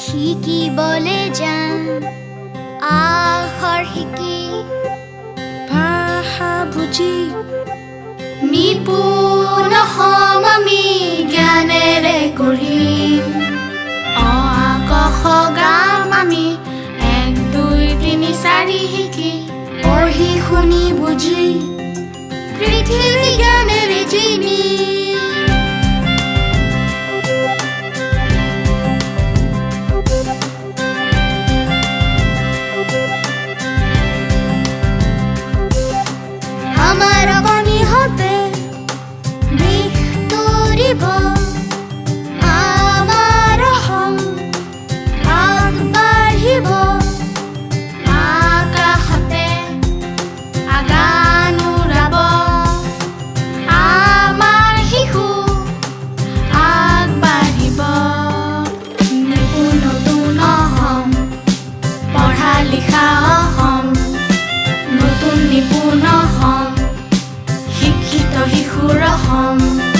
শিকিবলে যাম আখৰ শিকি। ভাষা বুজি। নিপুণ হম আমি জ্ঞানেৰে গঢ়িম অ আকাশ গাম আমি এক দুই তিনি চাৰি শিকি। পঢ়ি শুনি বুজি। পৃথিৱী home